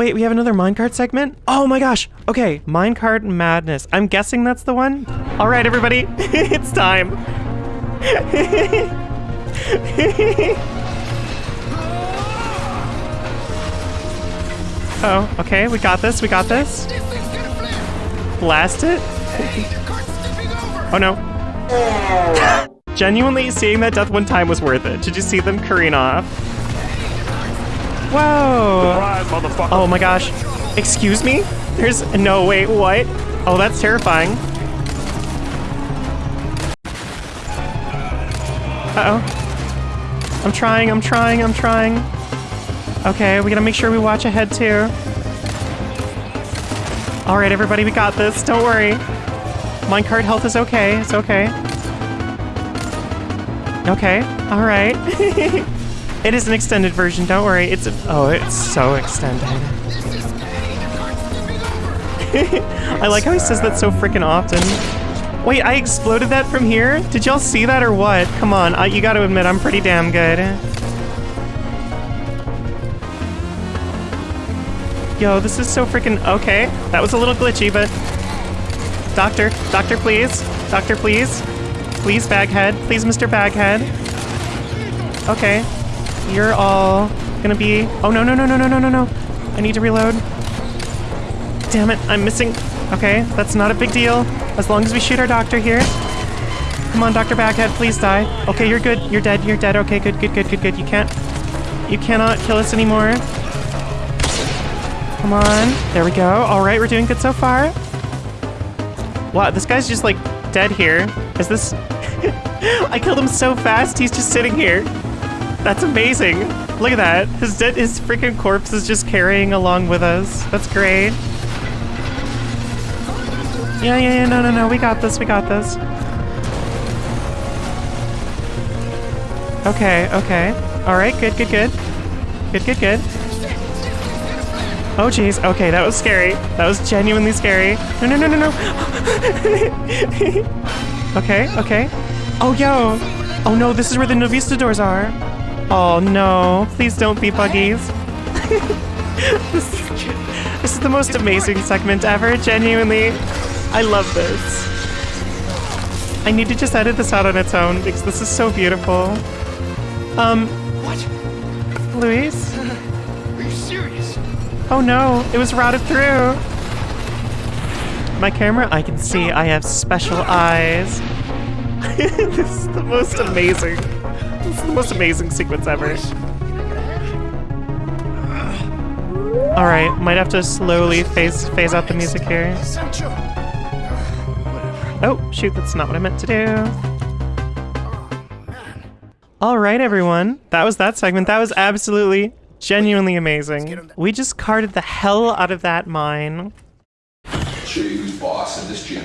Wait, we have another minecart segment? Oh my gosh. Okay, minecart madness. I'm guessing that's the one. All right, everybody, it's time. oh, okay, we got this. We got this. Blast it. Oh no. Genuinely, seeing that death one time was worth it. Did you see them careen off? Whoa! Oh my gosh. Excuse me? There's no wait, what? Oh, that's terrifying. Uh-oh. I'm trying, I'm trying, I'm trying. Okay, we gotta make sure we watch ahead too. Alright, everybody, we got this. Don't worry. Minecart health is okay. It's okay. Okay, alright. it is an extended version, don't worry. It's a, oh, it's so extended. I like how he says that so freaking often. Wait, I exploded that from here? Did y'all see that or what? Come on, I, you gotta admit, I'm pretty damn good. Yo, this is so freaking... Okay, that was a little glitchy, but... Doctor, doctor, please. Doctor, please. Please, Baghead. Please, Mr. Baghead. Okay. You're all gonna be... Oh, no, no, no, no, no, no, no, no. I need to reload. Damn it, I'm missing... Okay, that's not a big deal. As long as we shoot our doctor here. Come on, Dr. Baghead, please die. Okay, you're good. You're dead. You're dead. Okay, good, good, good, good, good. You can't... You cannot kill us anymore. Come on. There we go. All right, we're doing good so far. Wow, this guy's just, like, dead here. Is this... I killed him so fast, he's just sitting here. That's amazing. Look at that. His dead, his freaking corpse is just carrying along with us. That's great. Yeah, yeah, yeah, no, no, no, we got this, we got this. Okay, okay. Alright, good, good, good. Good, good, good. Oh, jeez. Okay, that was scary. That was genuinely scary. No, no, no, no, no. okay, okay. Oh, yo. Oh, no, this is where the Novistadors are. Oh, no. Please don't be buggies. this, this is the most amazing segment ever, genuinely. I love this. I need to just edit this out on its own because this is so beautiful. Um, What? Luis? Are you serious? Oh no, it was routed through. My camera, I can see I have special eyes. this is the most amazing. This is the most amazing sequence ever. Alright, might have to slowly phase phase out the music here. Oh, shoot, that's not what I meant to do. Alright, everyone. That was that segment. That was absolutely, genuinely amazing. We just carted the hell out of that mine. Show you who's boss in this gym.